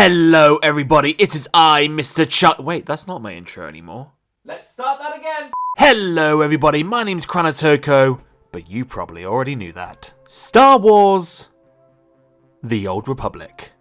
Hello, everybody. It is I, Mr. Chuck. Wait, that's not my intro anymore. Let's start that again. Hello, everybody. My name's Kranatoko, but you probably already knew that. Star Wars The Old Republic.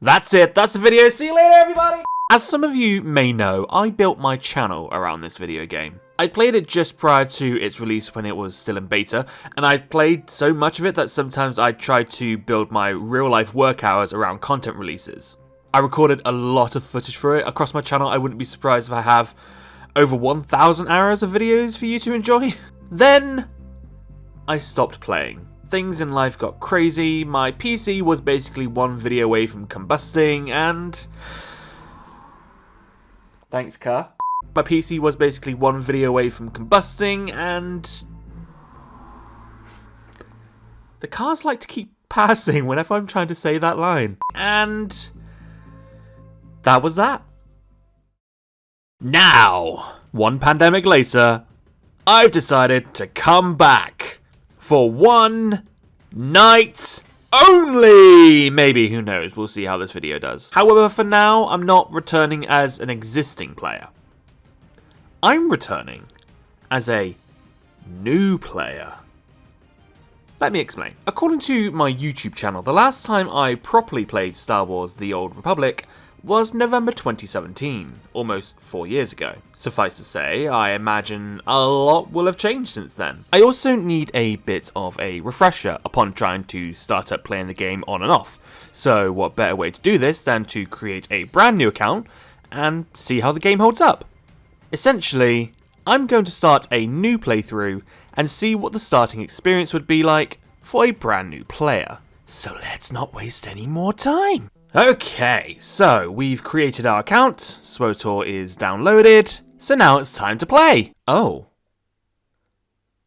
That's it. That's the video. See you later, everybody. As some of you may know, I built my channel around this video game. I played it just prior to its release when it was still in beta, and I played so much of it that sometimes I tried to build my real life work hours around content releases. I recorded a lot of footage for it across my channel, I wouldn't be surprised if I have over 1,000 hours of videos for you to enjoy. then, I stopped playing. Things in life got crazy, my PC was basically one video away from combusting, and Thanks, car. My PC was basically one video away from combusting, and... The cars like to keep passing whenever I'm trying to say that line. And... That was that. Now, one pandemic later, I've decided to come back for one night only! Maybe, who knows, we'll see how this video does. However, for now, I'm not returning as an existing player. I'm returning as a new player. Let me explain. According to my YouTube channel, the last time I properly played Star Wars The Old Republic was November 2017, almost four years ago. Suffice to say, I imagine a lot will have changed since then. I also need a bit of a refresher upon trying to start up playing the game on and off, so what better way to do this than to create a brand new account and see how the game holds up. Essentially, I'm going to start a new playthrough and see what the starting experience would be like for a brand new player. So let's not waste any more time. Okay, so we've created our account, SWTOR is downloaded, so now it's time to play. Oh.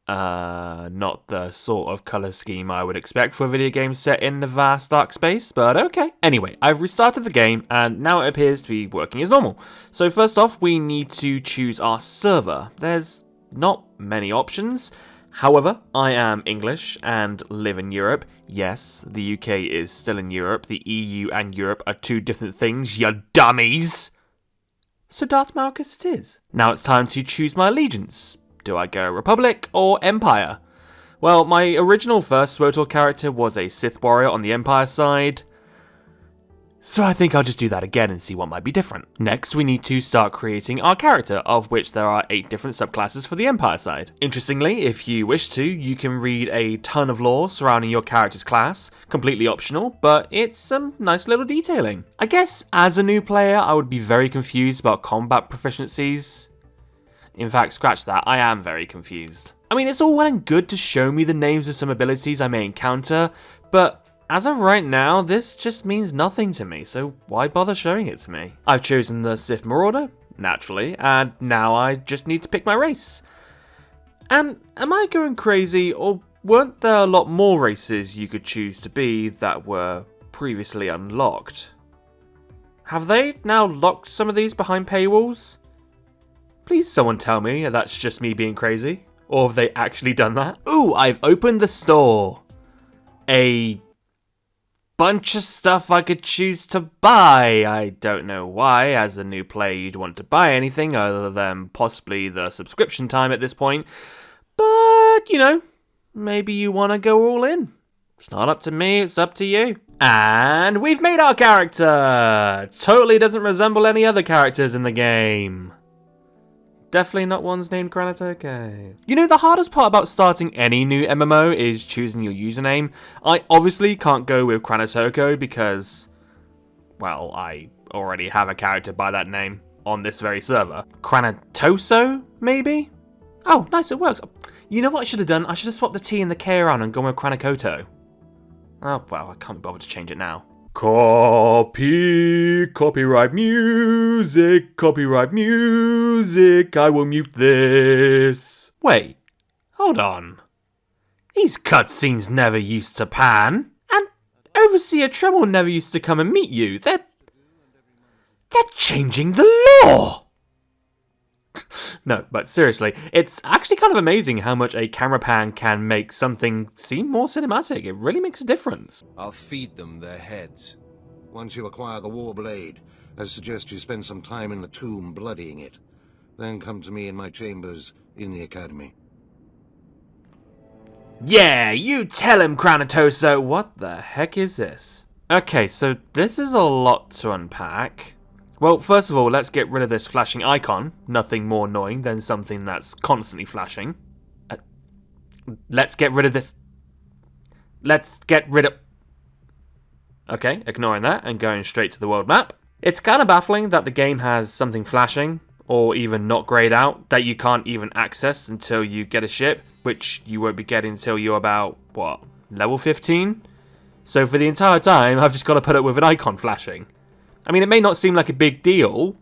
Uh, not the sort of colour scheme I would expect for a video game set in the vast dark space, but okay. Anyway, I've restarted the game, and now it appears to be working as normal. So first off, we need to choose our server. There's not many options. However, I am English and live in Europe. Yes, the UK is still in Europe. The EU and Europe are two different things, you dummies! So Darth Malgus it is. Now it's time to choose my allegiance. Do I go Republic or Empire? Well, my original first SWTOR character was a Sith warrior on the Empire side. So I think I'll just do that again and see what might be different. Next, we need to start creating our character, of which there are 8 different subclasses for the Empire side. Interestingly, if you wish to, you can read a ton of lore surrounding your character's class, completely optional, but it's some nice little detailing. I guess as a new player, I would be very confused about combat proficiencies. In fact, scratch that, I am very confused. I mean, it's all well and good to show me the names of some abilities I may encounter, but as of right now, this just means nothing to me, so why bother showing it to me? I've chosen the Sith Marauder, naturally, and now I just need to pick my race. And am I going crazy, or weren't there a lot more races you could choose to be that were previously unlocked? Have they now locked some of these behind paywalls? Please someone tell me that's just me being crazy. Or have they actually done that? Ooh, I've opened the store. A bunch of stuff I could choose to buy. I don't know why, as a new player, you'd want to buy anything other than possibly the subscription time at this point. But, you know, maybe you want to go all in. It's not up to me, it's up to you. And we've made our character! Totally doesn't resemble any other characters in the game. Definitely not ones named Kranatoko. You know, the hardest part about starting any new MMO is choosing your username. I obviously can't go with Kranatoko because, well, I already have a character by that name on this very server. Kranatoso, maybe? Oh, nice, it works. You know what I should have done? I should have swapped the T and the K around and gone with Kranakoto. Oh, well, I can't be bothered to change it now. Copy, copyright music, copyright music, I will mute this. Wait, hold on. These cutscenes never used to pan. And Overseer Tremel never used to come and meet you. They're... They're changing the law! no, but seriously, it's actually kind of amazing how much a camera pan can make something seem more cinematic. It really makes a difference. I'll feed them their heads. Once you acquire the War Blade, I suggest you spend some time in the tomb bloodying it. Then come to me in my chambers in the Academy. Yeah, you tell him, Kranatoso! What the heck is this? Okay, so this is a lot to unpack. Well, first of all, let's get rid of this flashing icon. Nothing more annoying than something that's constantly flashing. Uh, let's get rid of this... Let's get rid of... Okay, ignoring that and going straight to the world map. It's kind of baffling that the game has something flashing, or even not grayed out, that you can't even access until you get a ship, which you won't be getting until you're about, what, level 15? So for the entire time, I've just got to put up with an icon flashing. I mean, it may not seem like a big deal,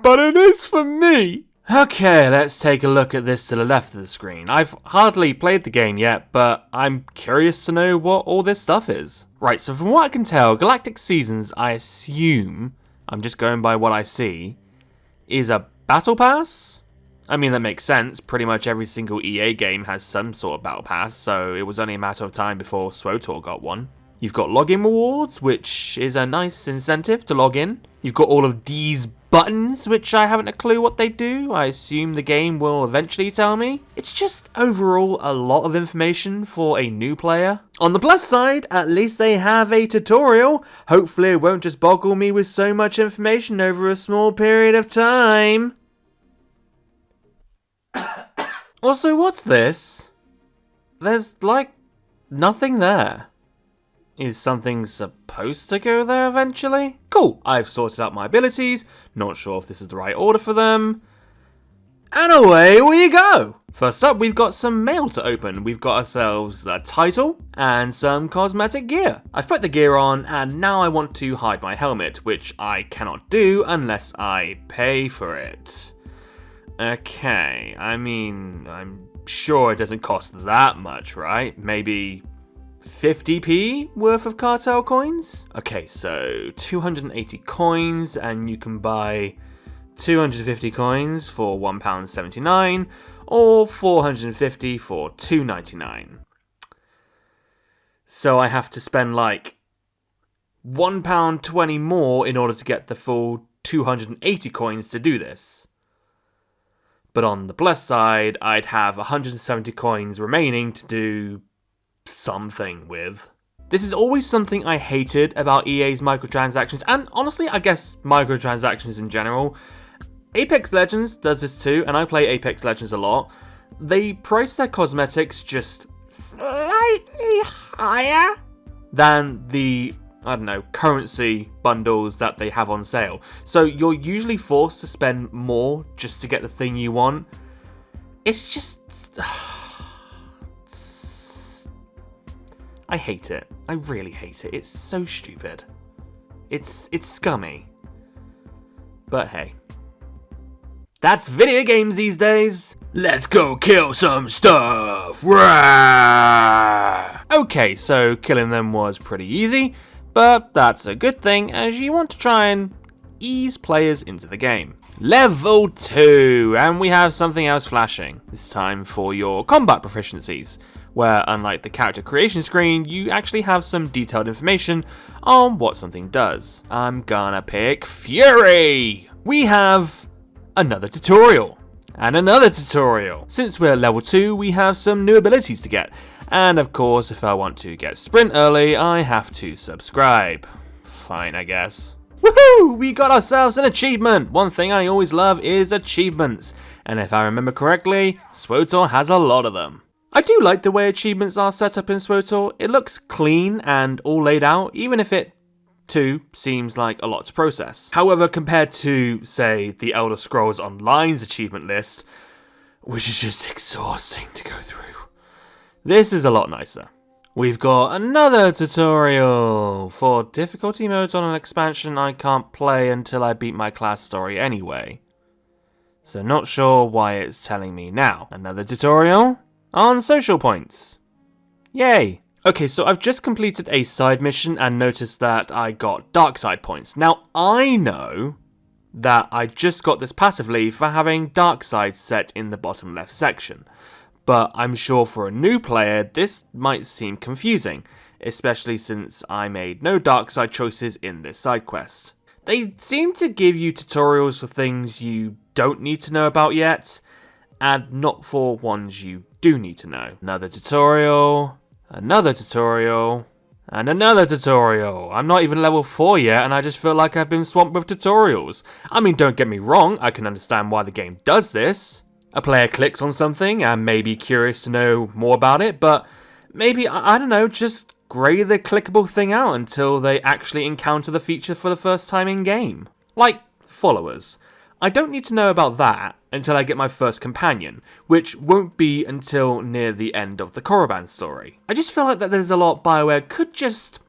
but it is for me. Okay, let's take a look at this to the left of the screen. I've hardly played the game yet, but I'm curious to know what all this stuff is. Right, so from what I can tell, Galactic Seasons, I assume, I'm just going by what I see, is a battle pass? I mean, that makes sense. Pretty much every single EA game has some sort of battle pass, so it was only a matter of time before SWTOR got one. You've got login rewards, which is a nice incentive to log in. You've got all of these buttons, which I haven't a clue what they do. I assume the game will eventually tell me. It's just overall a lot of information for a new player. On the plus side, at least they have a tutorial. Hopefully it won't just boggle me with so much information over a small period of time. also, what's this? There's, like, nothing there. Is something supposed to go there eventually? Cool, I've sorted out my abilities, not sure if this is the right order for them. And away we go! First up, we've got some mail to open. We've got ourselves a title and some cosmetic gear. I've put the gear on and now I want to hide my helmet, which I cannot do unless I pay for it. Okay, I mean, I'm sure it doesn't cost that much, right? Maybe 50p worth of cartel coins? Okay, so 280 coins and you can buy 250 coins for £1.79 or 450 for 2.99. So I have to spend like £1.20 more in order to get the full 280 coins to do this. But on the plus side, I'd have 170 coins remaining to do something with. This is always something I hated about EA's microtransactions, and honestly, I guess microtransactions in general. Apex Legends does this too, and I play Apex Legends a lot. They price their cosmetics just slightly higher than the, I don't know, currency bundles that they have on sale. So you're usually forced to spend more just to get the thing you want. It's just... I hate it. I really hate it. It's so stupid. It's it's scummy. But hey. That's video games these days. Let's go kill some stuff. Okay, so killing them was pretty easy, but that's a good thing as you want to try and ease players into the game. Level 2, and we have something else flashing. This time for your combat proficiencies where unlike the character creation screen, you actually have some detailed information on what something does. I'm gonna pick Fury! We have another tutorial. And another tutorial. Since we're level 2, we have some new abilities to get. And of course, if I want to get sprint early, I have to subscribe. Fine, I guess. Woohoo! We got ourselves an achievement! One thing I always love is achievements. And if I remember correctly, SWTOR has a lot of them. I do like the way achievements are set up in SWTOR. It looks clean and all laid out, even if it too seems like a lot to process. However, compared to, say, the Elder Scrolls Online's achievement list, which is just exhausting to go through, this is a lot nicer. We've got another tutorial! For difficulty modes on an expansion I can't play until I beat my class story anyway. So not sure why it's telling me now. Another tutorial? On social points. Yay! Okay, so I've just completed a side mission and noticed that I got dark side points. Now, I know that I just got this passively for having dark side set in the bottom left section, but I'm sure for a new player this might seem confusing, especially since I made no dark side choices in this side quest. They seem to give you tutorials for things you don't need to know about yet, and not for ones you do need to know. Another tutorial, another tutorial, and another tutorial. I'm not even level 4 yet, and I just feel like I've been swamped with tutorials. I mean, don't get me wrong, I can understand why the game does this. A player clicks on something and may be curious to know more about it, but maybe, I, I don't know, just grey the clickable thing out until they actually encounter the feature for the first time in game. Like followers. I don't need to know about that until I get my first companion, which won't be until near the end of the Korriban story. I just feel like that there's a lot Bioware could just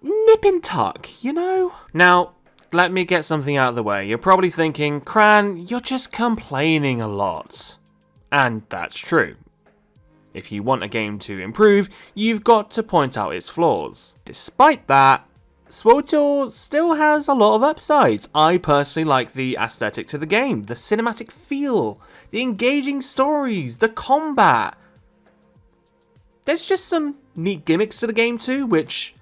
nip and tuck, you know? Now, let me get something out of the way. You're probably thinking, Cran, you're just complaining a lot. And that's true. If you want a game to improve, you've got to point out its flaws. Despite that, SWTOR still has a lot of upsides. I personally like the aesthetic to the game, the cinematic feel, the engaging stories, the combat. There's just some neat gimmicks to the game too, which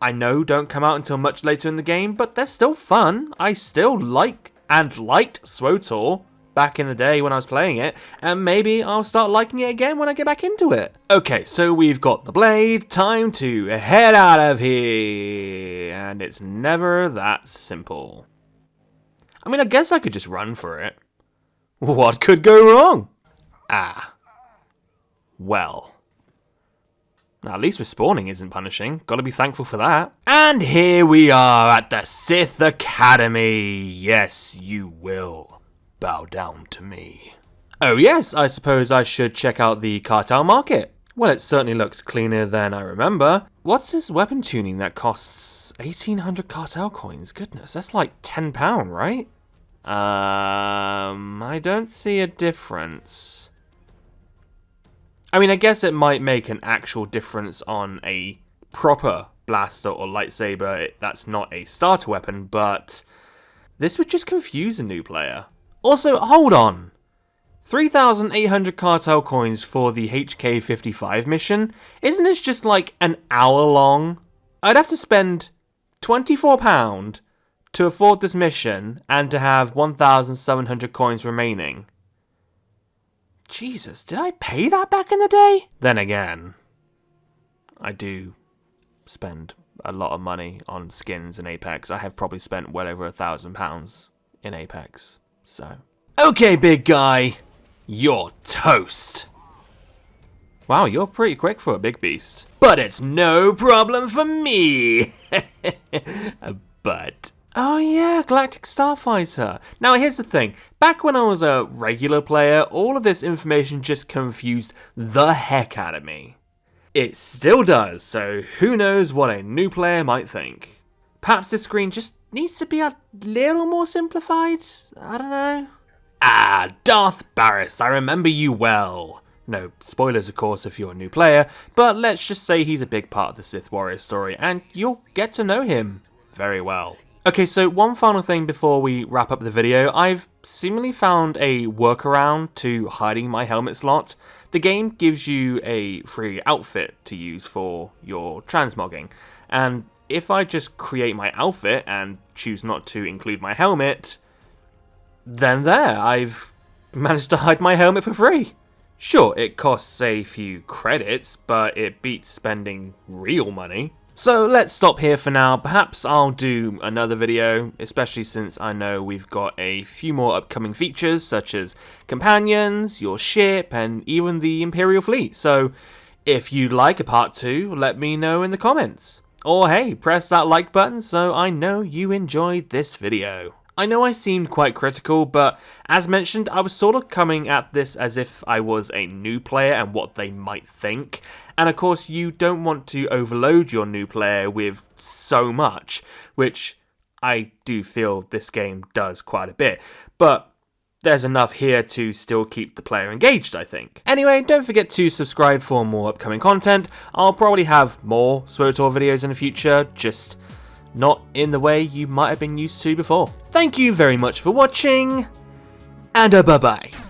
I know don't come out until much later in the game, but they're still fun. I still like and liked SWTOR back in the day when I was playing it, and maybe I'll start liking it again when I get back into it. Okay, so we've got the blade, time to head out of here, and it's never that simple. I mean, I guess I could just run for it. What could go wrong? Ah. Well. At least respawning isn't punishing. Gotta be thankful for that. And here we are at the Sith Academy. Yes, you will bow down to me. Oh yes, I suppose I should check out the cartel market. Well, it certainly looks cleaner than I remember. What's this weapon tuning that costs 1800 cartel coins? Goodness, that's like £10, right? Um, I don't see a difference. I mean, I guess it might make an actual difference on a proper blaster or lightsaber that's not a starter weapon, but this would just confuse a new player. Also, hold on. 3,800 cartel coins for the HK55 mission? Isn't this just like an hour long? I'd have to spend £24 to afford this mission and to have 1,700 coins remaining. Jesus, did I pay that back in the day? Then again, I do spend a lot of money on skins in Apex. I have probably spent well over a thousand pounds in Apex. So. Okay, big guy. You're toast. Wow, you're pretty quick for a big beast. But it's no problem for me. but... Oh yeah, Galactic Starfighter. Now here's the thing, back when I was a regular player, all of this information just confused the heck out of me. It still does, so who knows what a new player might think. Perhaps this screen just needs to be a little more simplified? I don't know. Ah, Darth Baras, I remember you well. No spoilers, of course, if you're a new player, but let's just say he's a big part of the Sith Warrior story, and you'll get to know him very well. Okay, so one final thing before we wrap up the video. I've seemingly found a workaround to hiding my helmet slot. The game gives you a free outfit to use for your transmogging, and if I just create my outfit and choose not to include my helmet, then there, I've managed to hide my helmet for free. Sure, it costs a few credits, but it beats spending real money. So let's stop here for now. Perhaps I'll do another video, especially since I know we've got a few more upcoming features, such as companions, your ship, and even the Imperial fleet. So if you'd like a part 2, let me know in the comments. Or hey, press that like button so I know you enjoyed this video. I know I seemed quite critical, but as mentioned, I was sort of coming at this as if I was a new player and what they might think. And of course, you don't want to overload your new player with so much, which I do feel this game does quite a bit. But there's enough here to still keep the player engaged, I think. Anyway, don't forget to subscribe for more upcoming content. I'll probably have more SWTOR videos in the future, just not in the way you might have been used to before. Thank you very much for watching, and a bye-bye.